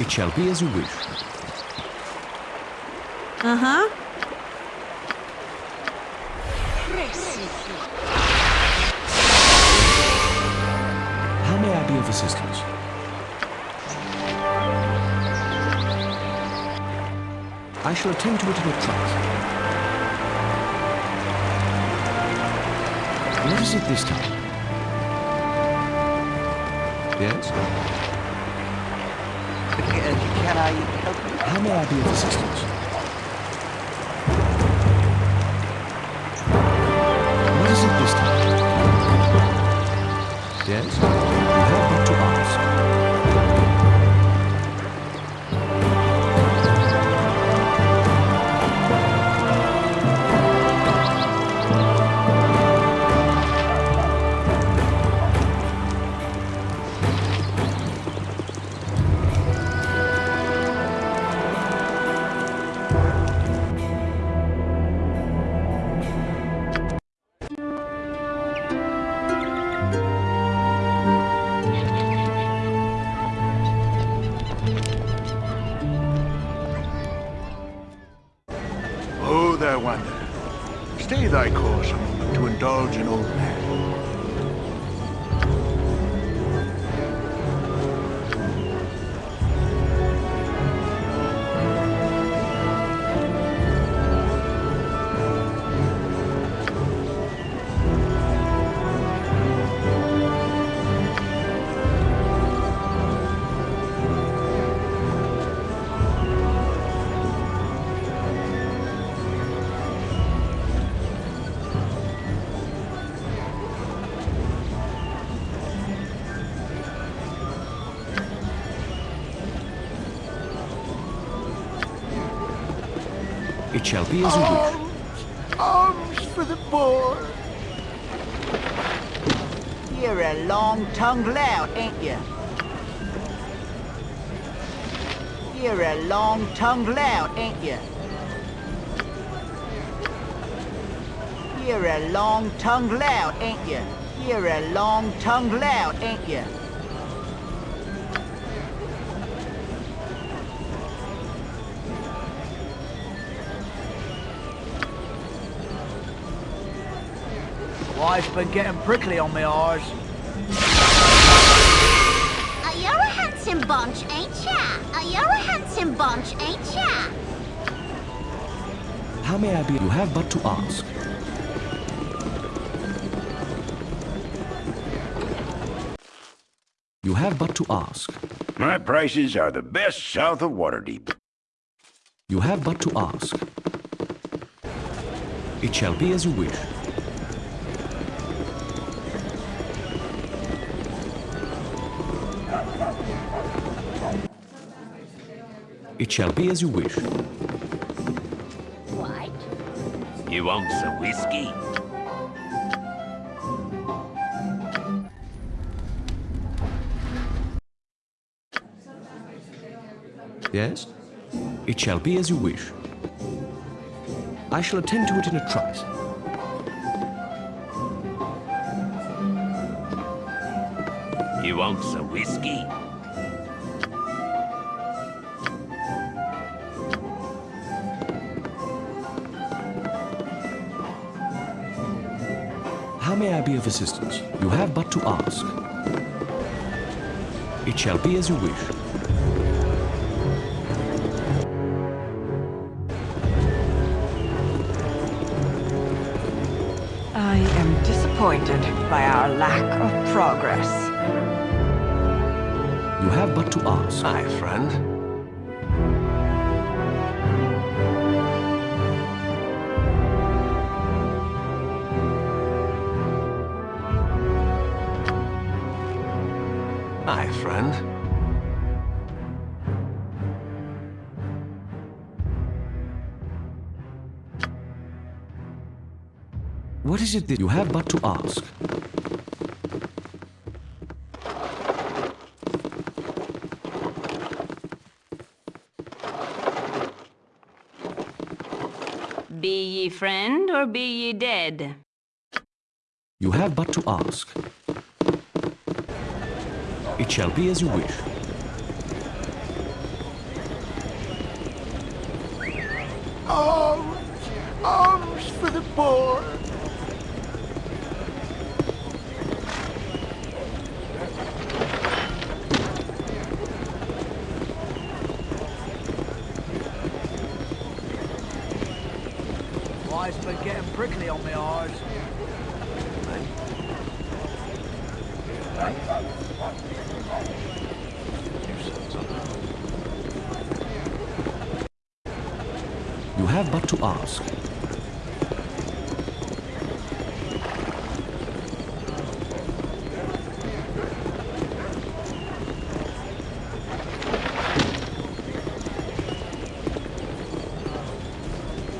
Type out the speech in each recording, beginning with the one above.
It shall be as you wish. Uh-huh. How may I be of assistance? I shall attend to it in a trice. What is it this time? Yes? Can, I help you? How may I be of assistance? What is it this time? Yes? It shall be as you wish. Arms for the boy. You're a long-tongued lout, ain't you? You're a long-tongued lout, ain't you? You're a long-tongued lout, ain't you? You're a long-tongued lout, ain't you? Wife's been getting prickly on me eyes. Uh, you're a handsome bunch, ain't ya? Uh, you're a handsome bunch, ain't ya? How may I be? You have but to ask. You have but to ask. My prices are the best south of Waterdeep. You have but to ask. It shall be as you wish. It shall be as you wish. What? You want some whiskey? Yes? It shall be as you wish. I shall attend to it in a trice. You want some whiskey? I be of assistance? You have but to ask. It shall be as you wish. I am disappointed by our lack of progress. You have but to ask. Hi, friend. Is it that you have but to ask? Be ye friend or be ye dead? You have but to ask. It shall be as you wish. Arms! Arms for the poor! Why, it's been getting prickly on my eyes. You have but to ask.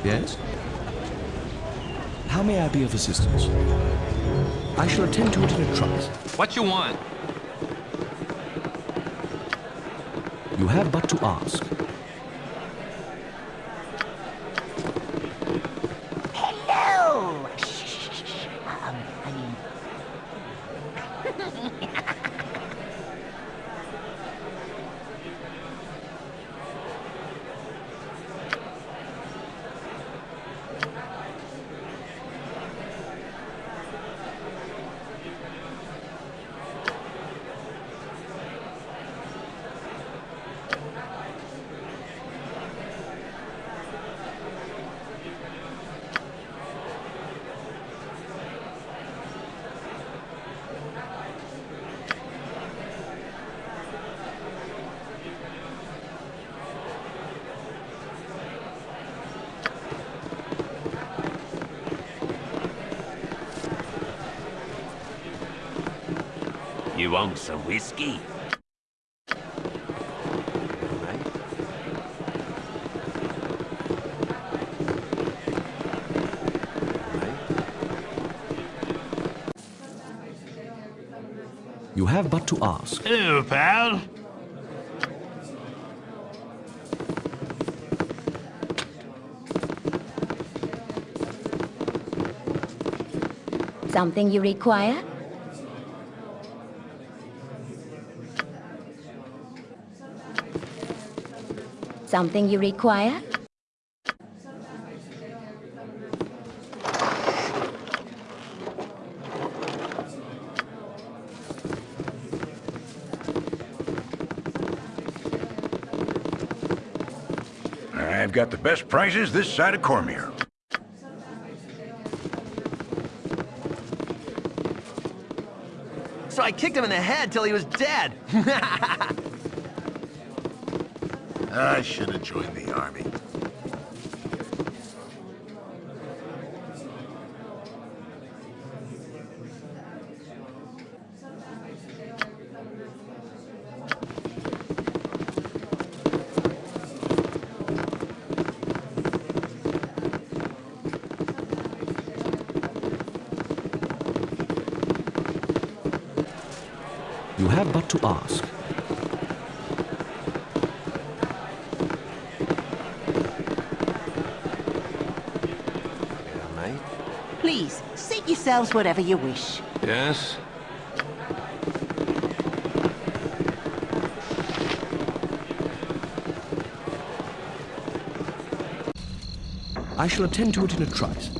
Yes? How may I be of assistance? I shall attend to it in a trice. What you want? You have but to ask. You want some whiskey? You have but to ask. Hello, pal. Something you require? Something you require? I've got the best prices this side of Cormyr. So I kicked him in the head till he was dead. I should have joined the army. Please, seat yourselves whatever you wish. Yes? I shall attend to it in a trice.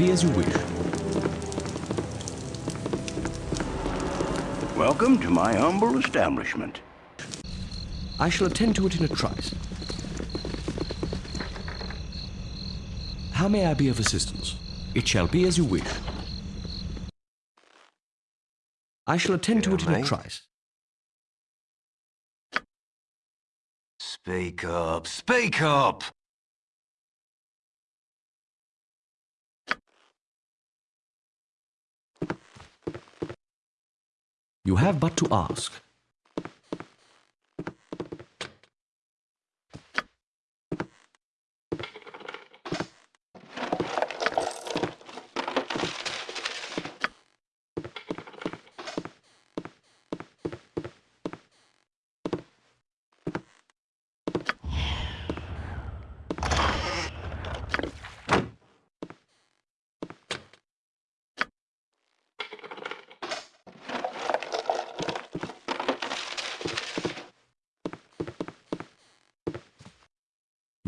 Be as you wish. Welcome to my humble establishment. I shall attend to it in a trice. How may I be of assistance? It shall be as you wish. I shall attend to it in a trice. Speak up, speak up! You have but to ask.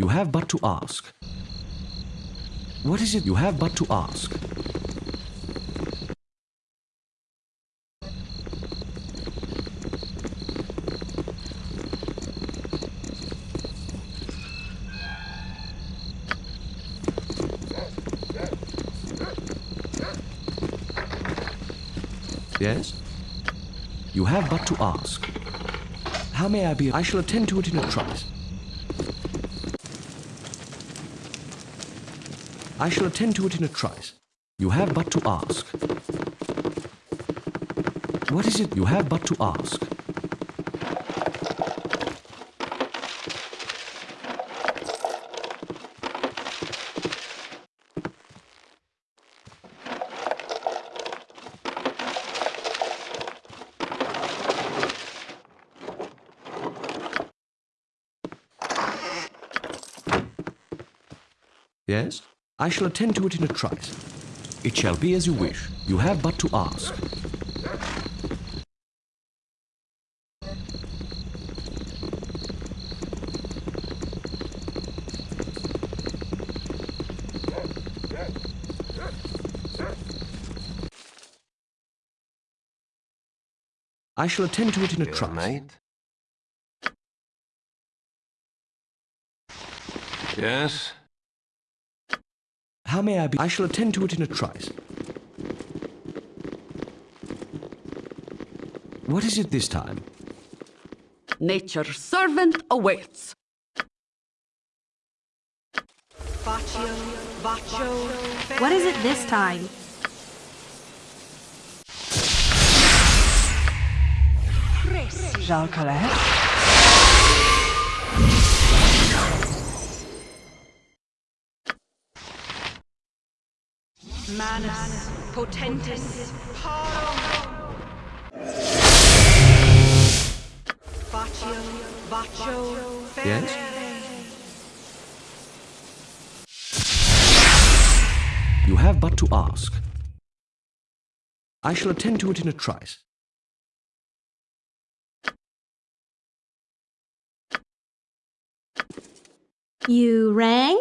You have but to ask. What is it you have but to ask? Yes? You have but to ask. How may I be? I shall attend to it in a trice. I shall attend to it in a trice. You have but to ask. What is it you have but to ask? Yes? I shall attend to it in a trice. It shall be as you wish. You have but to ask. I shall attend to it in a trice. Yes? How may I be? I shall attend to it in a trice. What is it this time? Nature's servant awaits. What is it this time? Jalcalet? Manus potentis. Baccio, baccio, Yes? You have but to ask. I shall attend to it in a trice. You rang?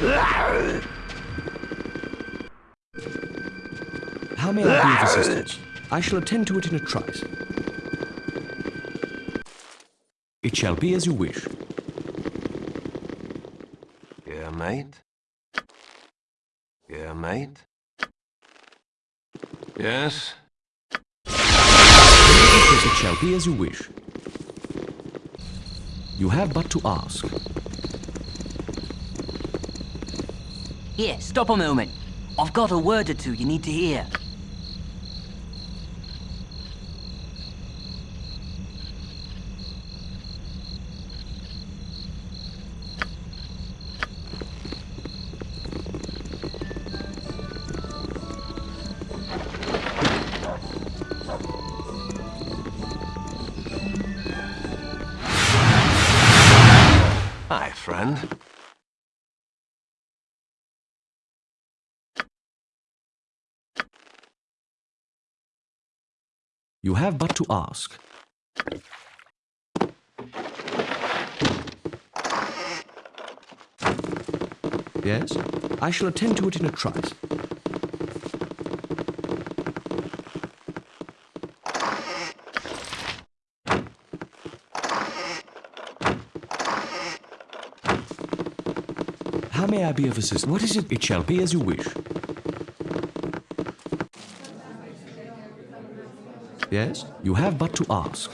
How may I be of assistance? I shall attend to it in a trice. It shall be as you wish. Yeah, mate? Yeah, mate? Yes? Yes, it shall be as you wish. You have but to ask. Here, stop a moment. I've got a word or two you need to hear. You have but to ask. Yes? I shall attend to it in a trice. How may I be of assistance? What is it? It shall be as you wish. Yes? You have but to ask.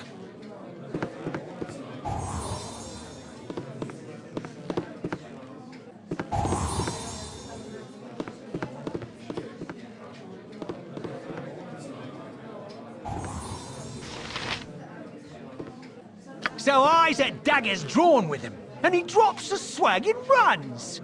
So at daggers drawn with him, and he drops the swag and runs.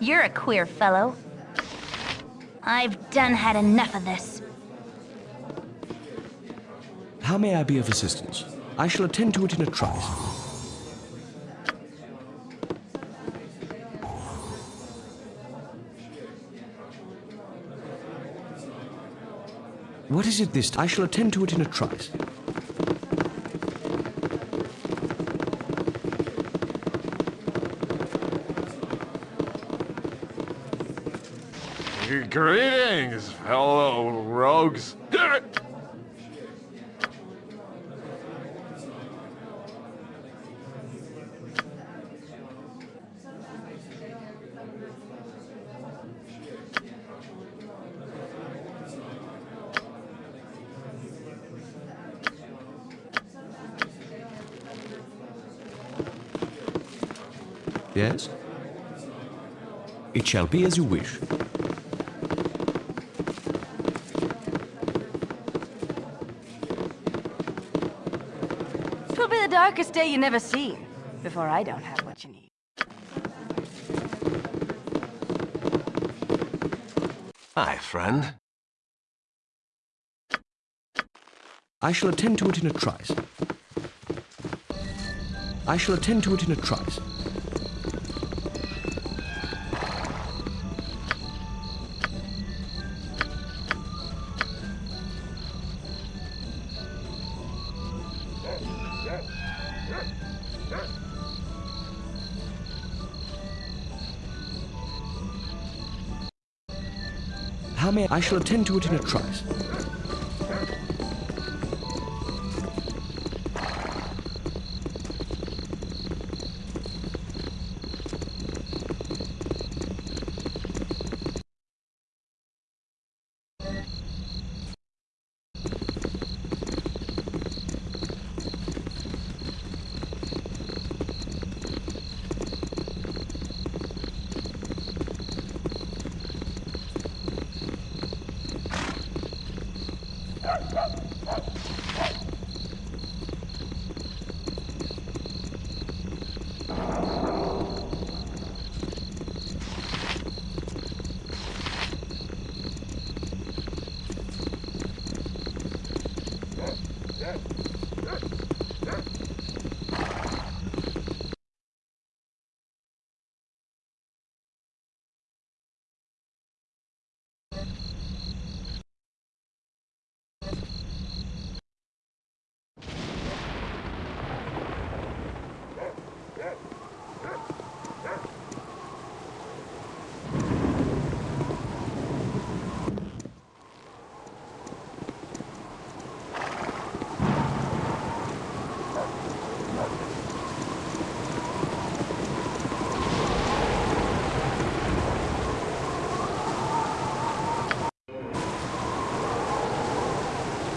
You're a queer fellow. I've done had enough of this. How may I be of assistance? I shall attend to it in a trice. What is it this? I shall attend to it in a trice. Greetings, fellow rogues. Yes? It shall be as you wish. Twill be the darkest day you never seen, before I don't have what you need. Hi, friend. I shall attend to it in a trice. I shall attend to it in a trice. I shall attend to it in a trice.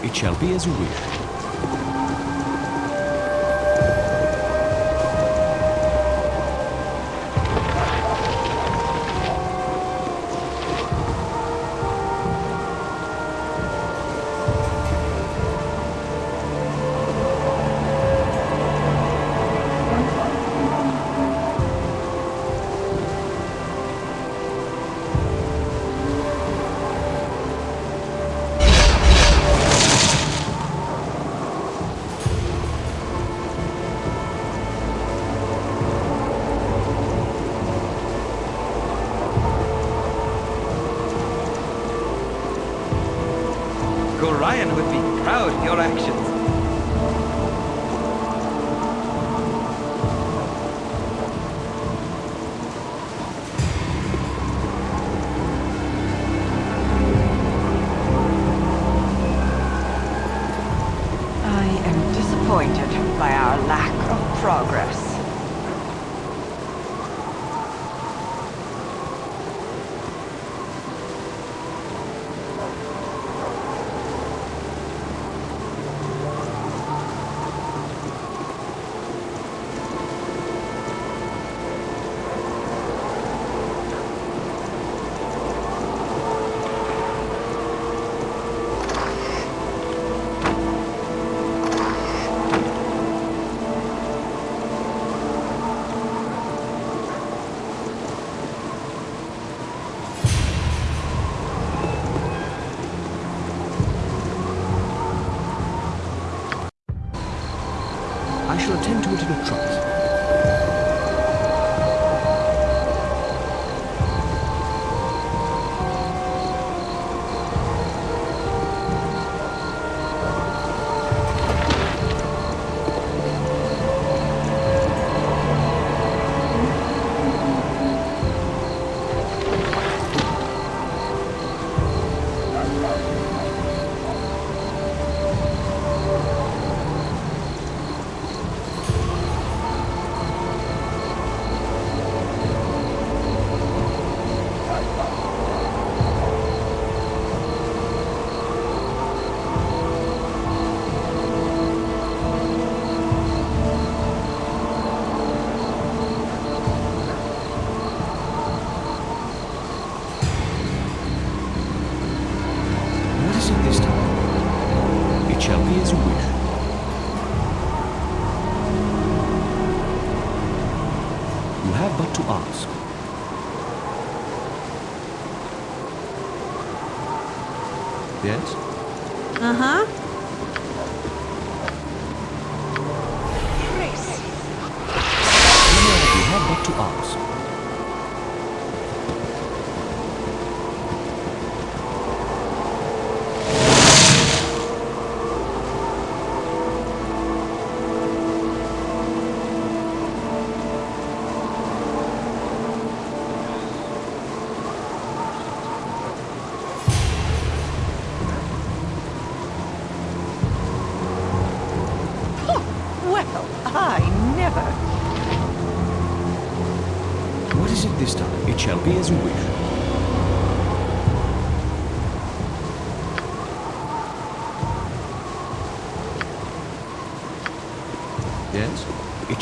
It shall be as you wish.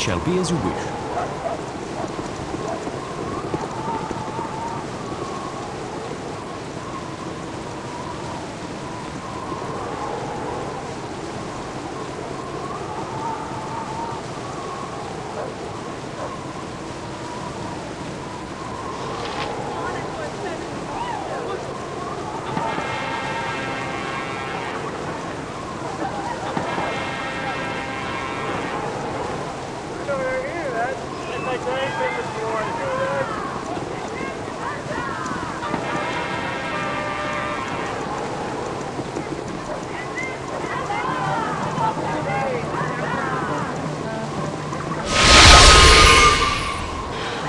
Shall be as you wish.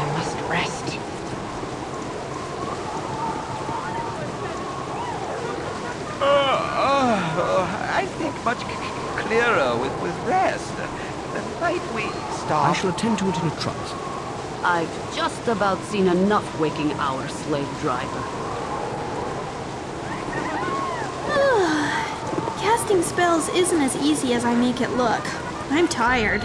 I must rest. Oh, I think much c- c- clearer with, with rest. Might we I shall attend to it in a trice. I've just about seen enough waking our slave driver. Casting spells isn't as easy as I make it look. I'm tired.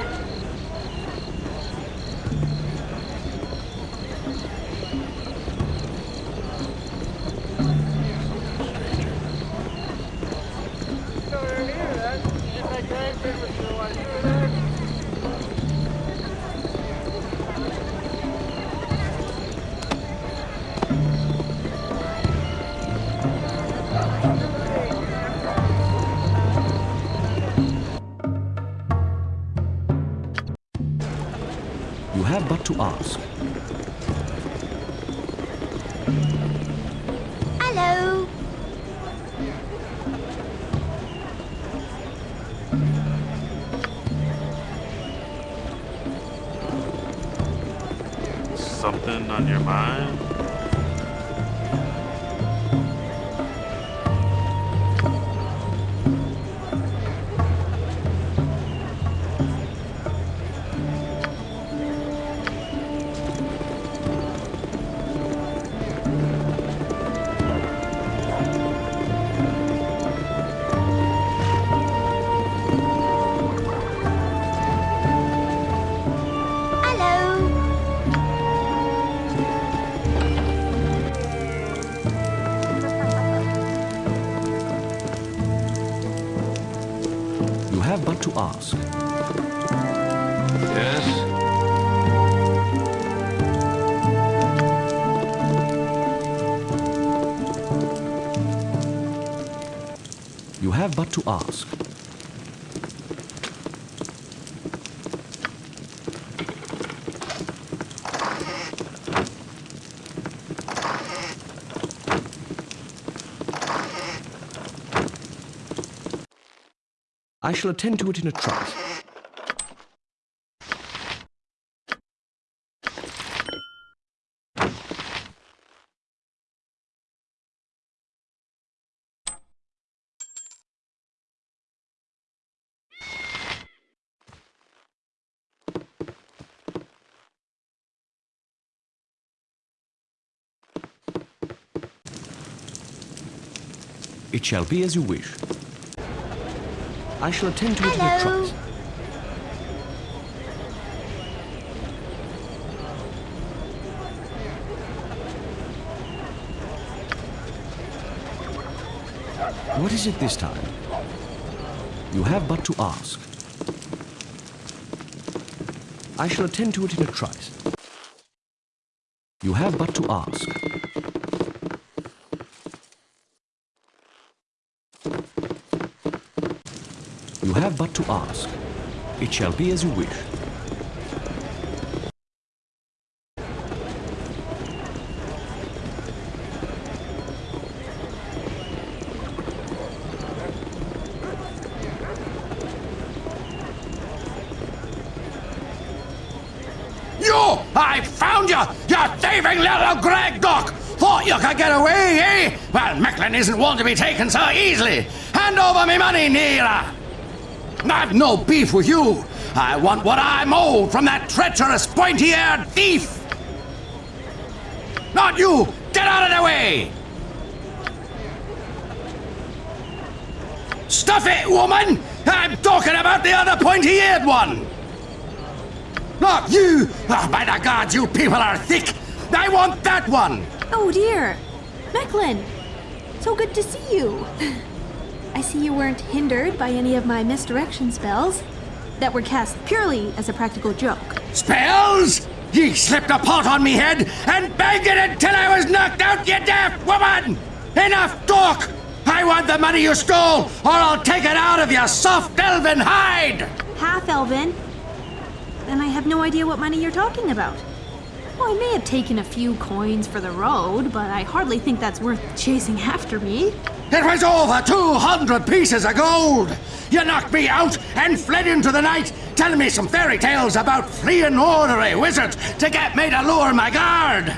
Yes? You have but to ask. I shall attend to it in a trice. It shall be as you wish. I shall attend to it in a Hello. trice. What is it this time? You have but to ask. I shall attend to it in a trice. You have but to ask. Have but to ask. It shall be as you wish. You! I found you! You thieving little Greg Duck! Thought you could get away, eh? Well, Mecklin isn't one to be taken so easily. Hand over me money, Neera! I've no beef with you. I want what I'm owed from that treacherous, pointy-eared thief! Not you! Get out of the way! Stuff it, woman! I'm talking about the other pointy-eared one! Not you! Ah, by the gods, you people are thick! I want that one! Oh dear. Mecklin, so good to see you. I see you weren't hindered by any of my misdirection spells that were cast purely as a practical joke. Spells? Ye slipped a pot on me head and banged it until I was knocked out, ye daft woman! Enough talk! I want the money you stole, or I'll take it out of your soft elven hide! Half elven? Then I have no idea what money you're talking about. Well, I may have taken a few coins for the road, but I hardly think that's worth chasing after me. It was over 200 pieces of gold! You knocked me out and fled into the night, telling me some fairy tales about fleeing ornery wizards to get me to lure my guard!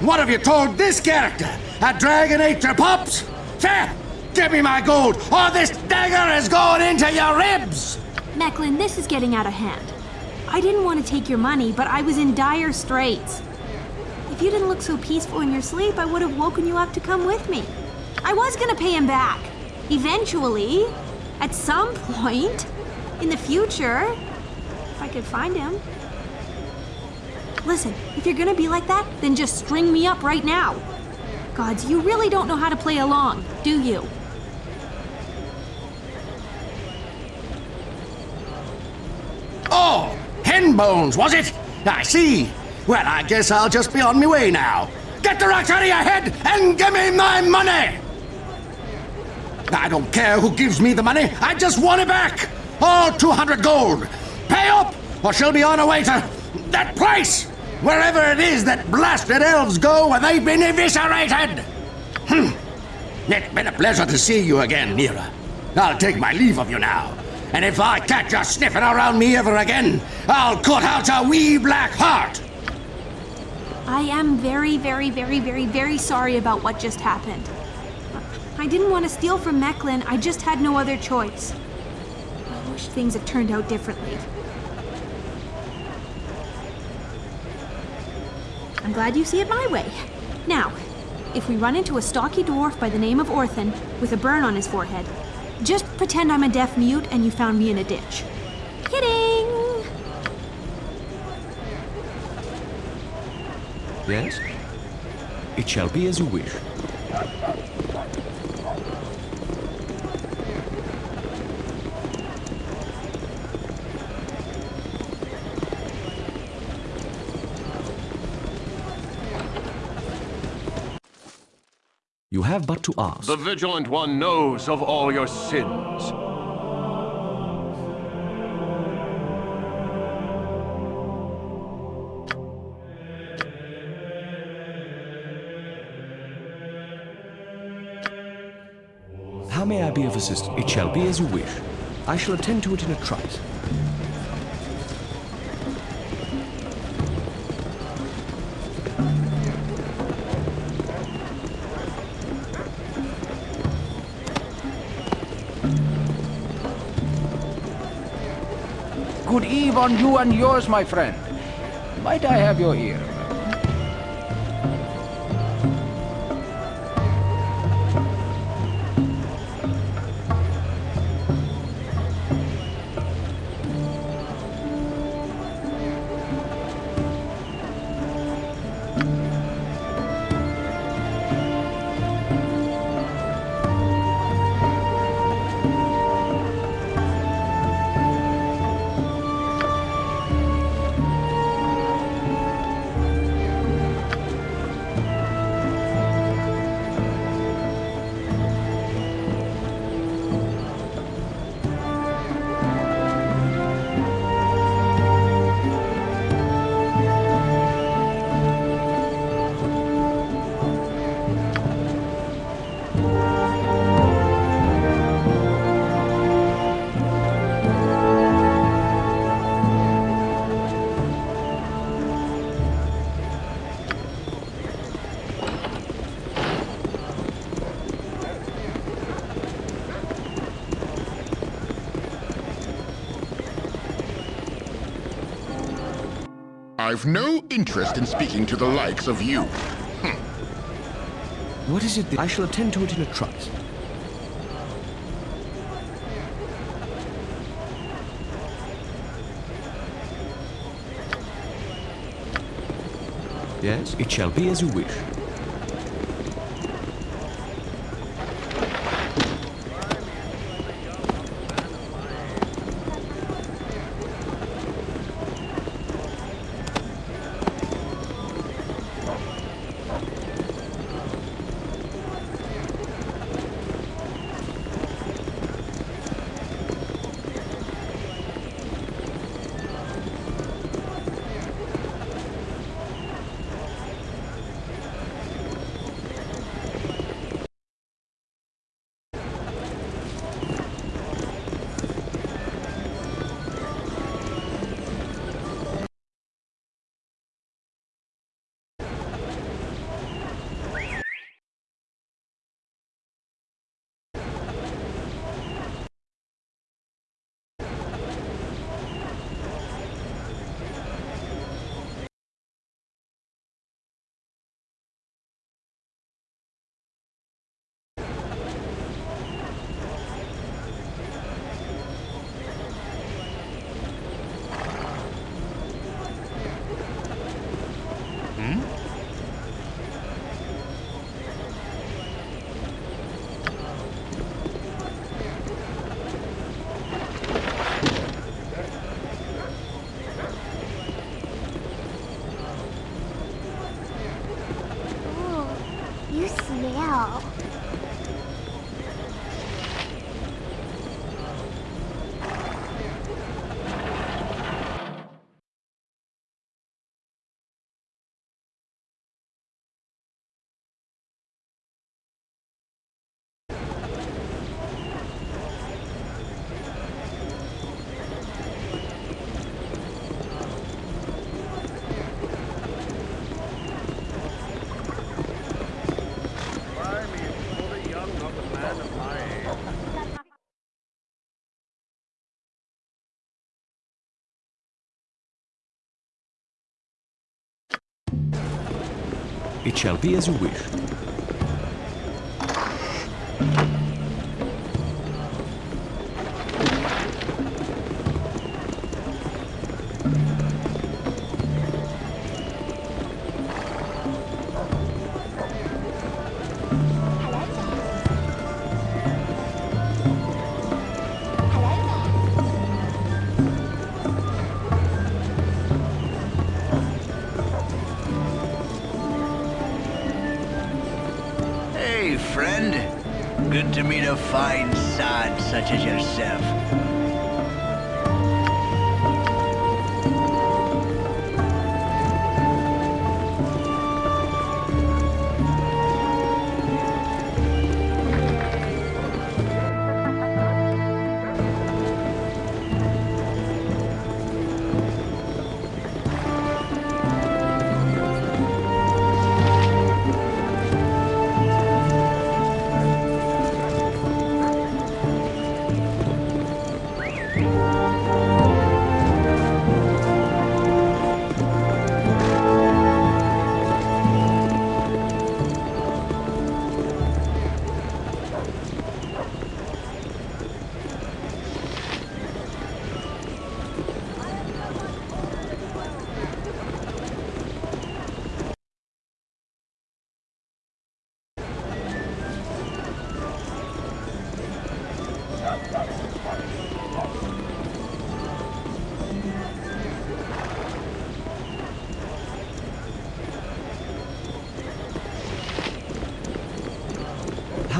What have you told this character? A dragon ate your pups? Fair! Give me my gold, or this dagger is going into your ribs! Mecklin, this is getting out of hand. I didn't want to take your money, but I was in dire straits. If you didn't look so peaceful in your sleep, I would have woken you up to come with me. I was gonna pay him back. Eventually. At some point. In the future. If I could find him. Listen, if you're gonna be like that, then just string me up right now. Gods, you really don't know how to play along, do you? Bones, was it? I see. Well, I guess I'll just be on my way now. Get the rocks out of your head and give me my money! I don't care who gives me the money, I just want it back! All 200 gold! Pay up, or she'll be on her way to that place! Wherever it is that blasted elves go when they've been eviscerated! Hmm. It's been a pleasure to see you again, Neera. I'll take my leave of you now. And if I catch you sniffing around me ever again, I'll cut out your wee black heart! I am very, very, very, very, very sorry about what just happened. I didn't want to steal from Mecklin, I just had no other choice. I wish things had turned out differently. I'm glad you see it my way. Now, if we run into a stocky dwarf by the name of Orthan with a burn on his forehead, just pretend I'm a deaf mute and you found me in a ditch. Kidding! Yes? It shall be as you wish. You have but to ask. The Vigilant One knows of all your sins. How may I be of assistance? It shall be as you wish. I shall attend to it in a trice. On you and yours, my friend. Might I have your ear? I've no interest in speaking to the likes of you. Hm. What is it I shall attend to it in a trice? Yes, it shall be as you wish. It shall be as you wish.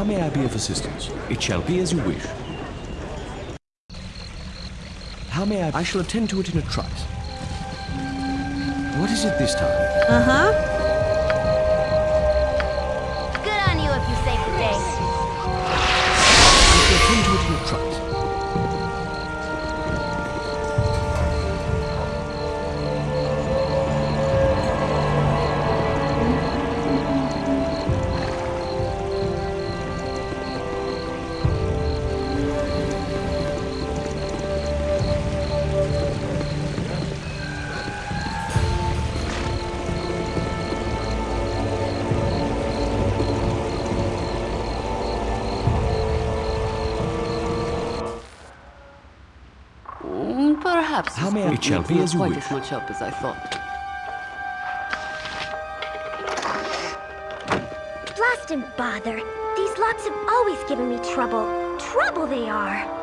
How may I be of assistance? It shall be as you wish. How may I? I shall attend to it in a trice. What is it this time? Uh-huh. Perhaps How may I- book It shall needs be not as you quite wish. as much help as I thought. Blast and bother. These locks have always given me trouble. Trouble they are.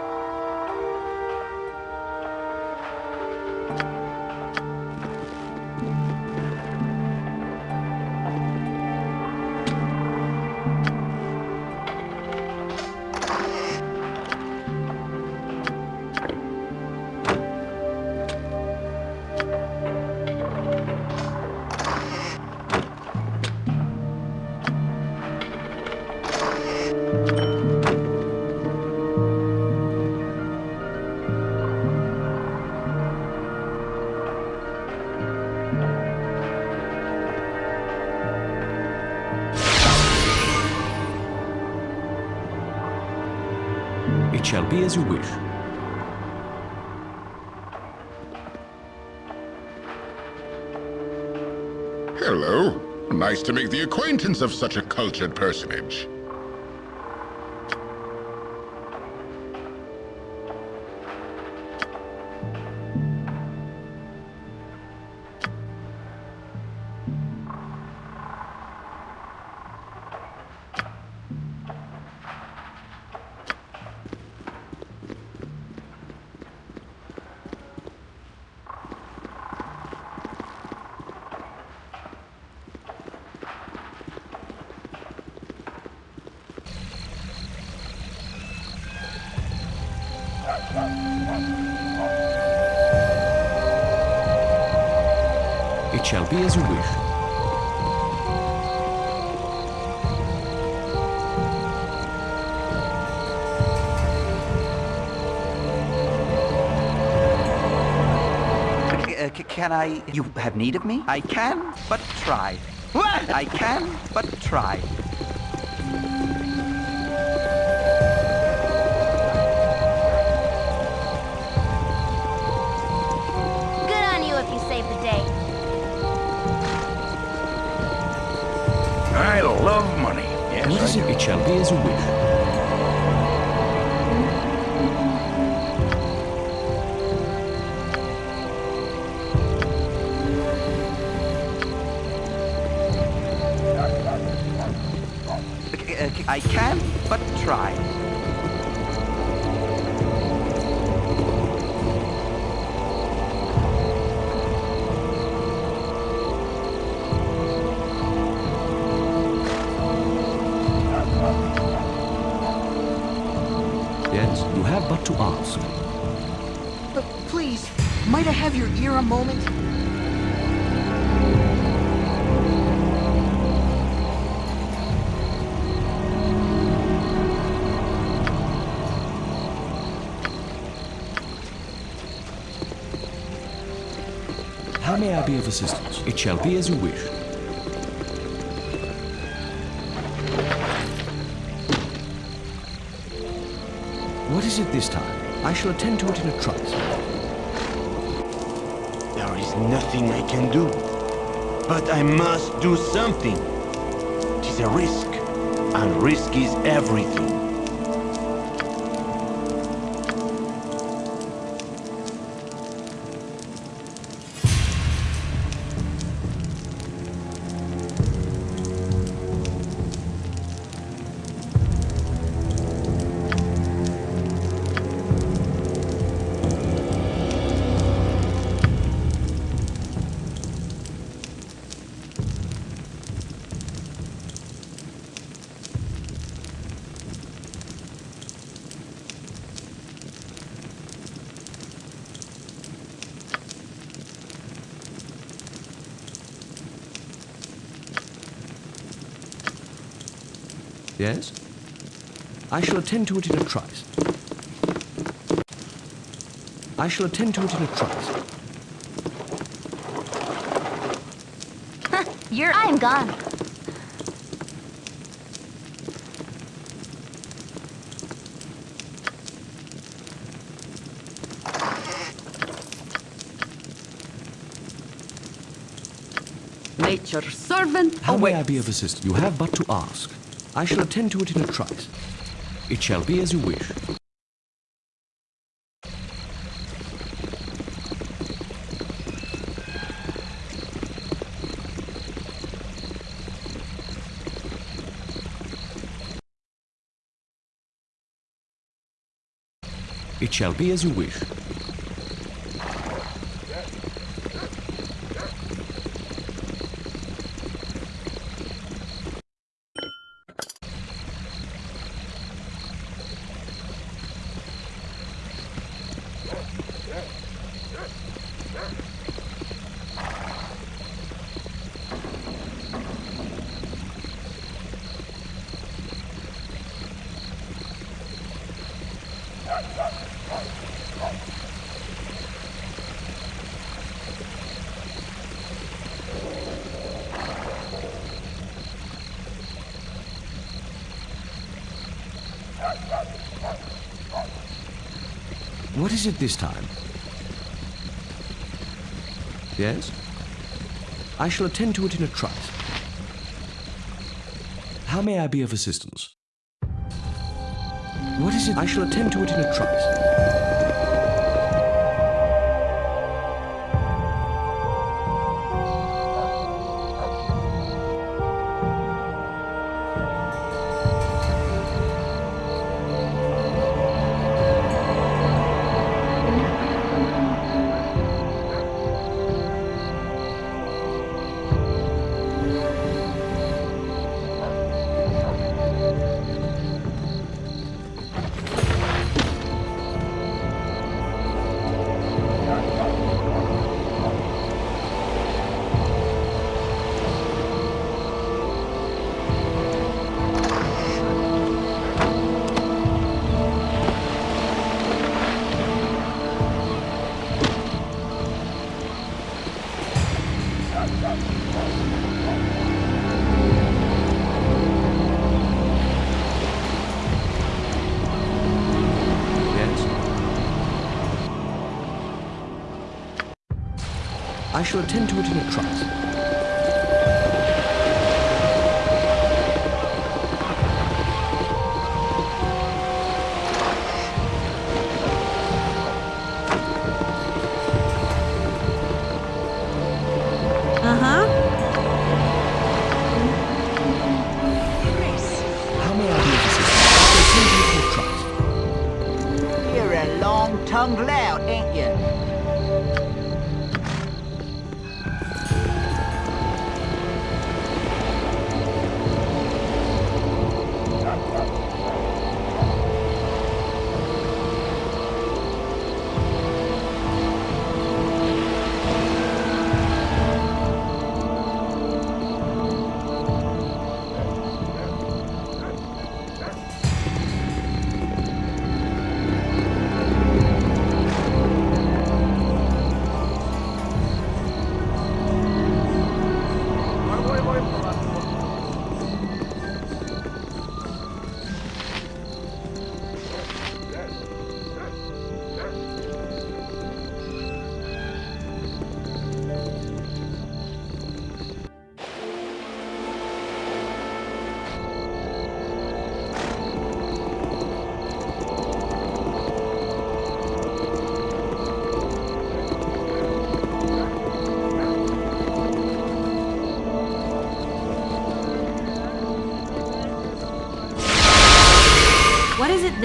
To make the acquaintance of such a cultured personage. It shall be as you wish. C- can I... You have need of me? I can, but try. I can, but try. Is it? shall be as you wish. I can, but try. Assistance? It shall be as you wish. What is it this time? I shall attend to it in a trice. There is nothing I can do. But I must do something. It is a risk, and risk is everything. Yes? I shall attend to it in a trice. I shall attend to it in a trice. You're. I'm gone. Nature's servant How may I be of assistance? You have but to ask. I shall attend to it in a trice. It shall be as you wish. It shall be as you wish. Is it this time? Yes? I shall attend to it in a trice. How may I be of assistance? What is it? I shall attend to it in a trice. Shall attend to it in a trice.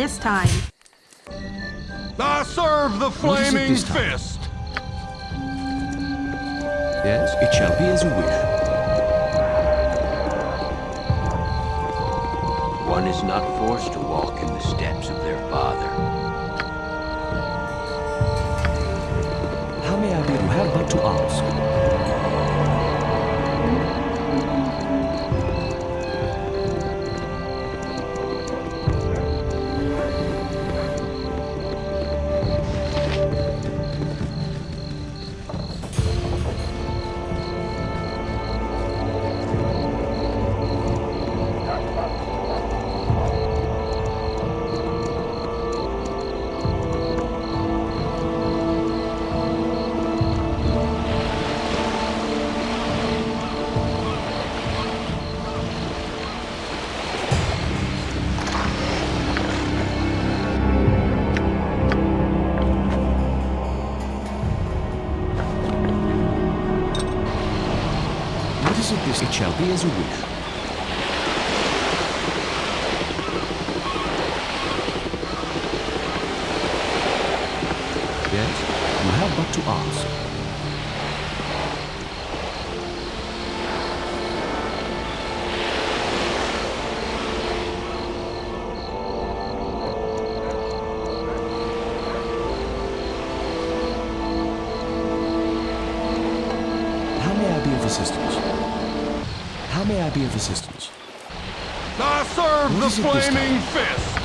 This time? I serve the What is it flaming fist. Yes, it shall be as you wish. One is not forced to walk in the steps of their father. How may I be? You have but to ask. Be of assistance? I serve What the is it this flaming fist!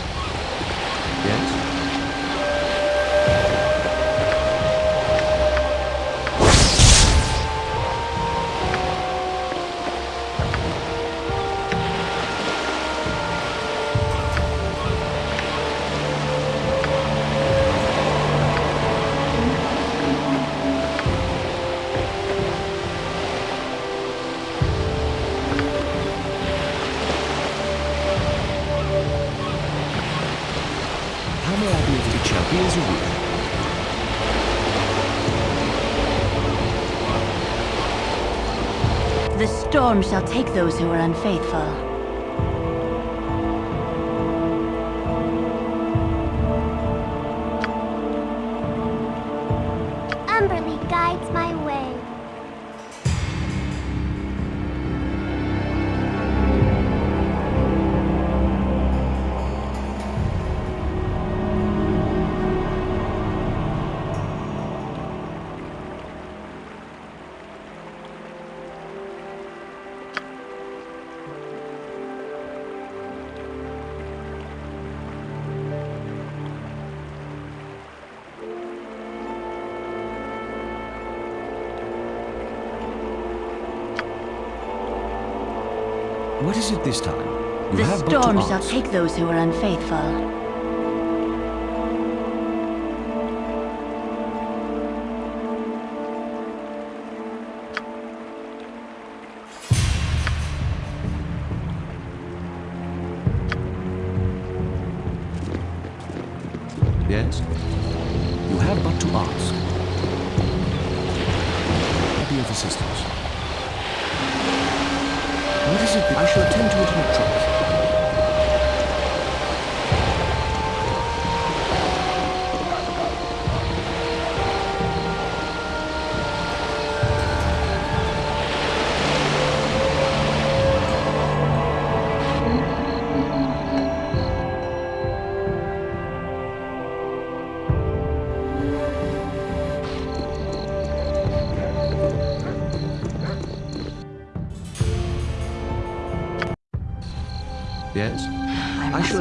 Storm shall take those who are unfaithful. What is it this time? You The have but storm shall take those who are unfaithful.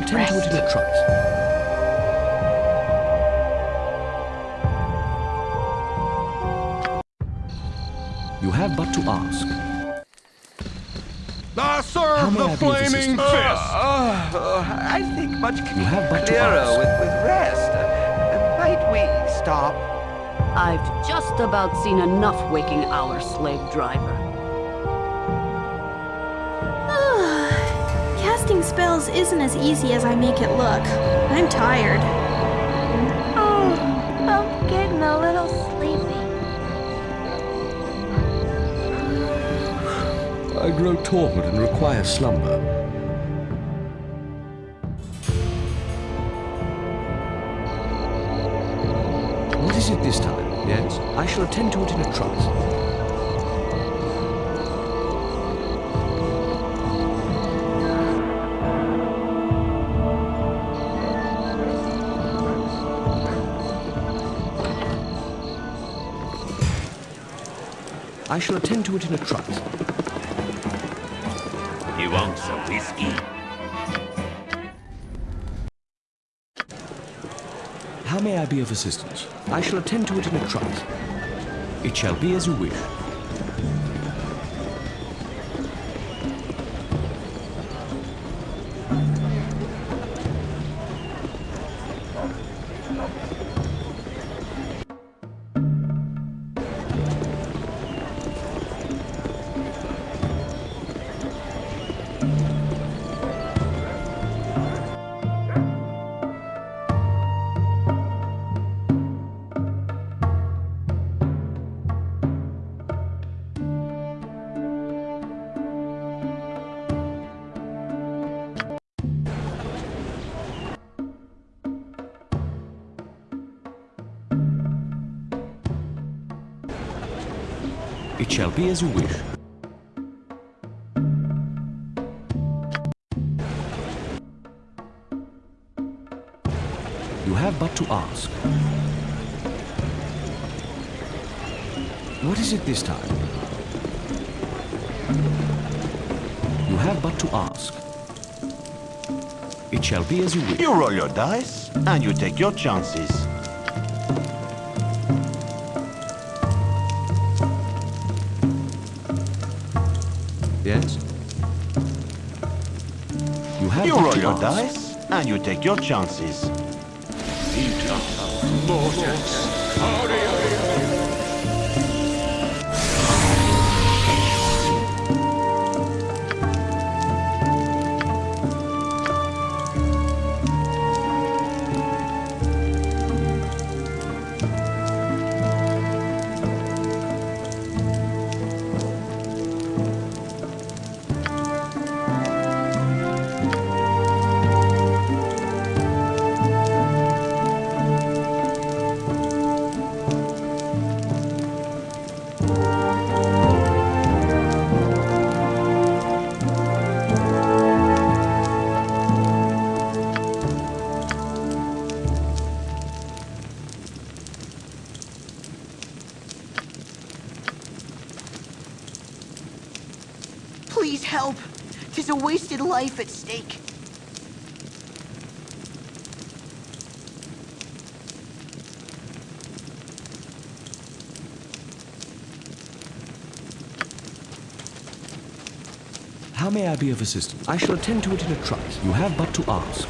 I, shall attend to it in a trice. You have but to ask. I serve the I flaming fist! Uh, uh, I think much c- You have but to clearer ask. with, with rest. Uh, might we stop? I've just about seen enough waking our slave driver. Spells isn't as easy as I make it look. I'm tired. Oh, I'm getting a little sleepy. I grow torpid and require slumber. What is it this time? Yes? I shall attend to it in a trice. I shall attend to it in a trice. You want some whiskey? How may I be of assistance? I shall attend to it in a trice. It shall be as you wish. Be as you wish. You have but to ask. What is it this time? You have but to ask. It shall be as you wish. You roll your dice, and you take your chances. Yes? You have You but roll your dice, and you take your chances. Please I be of assistance? I shall attend to it in a trice. You have but to ask.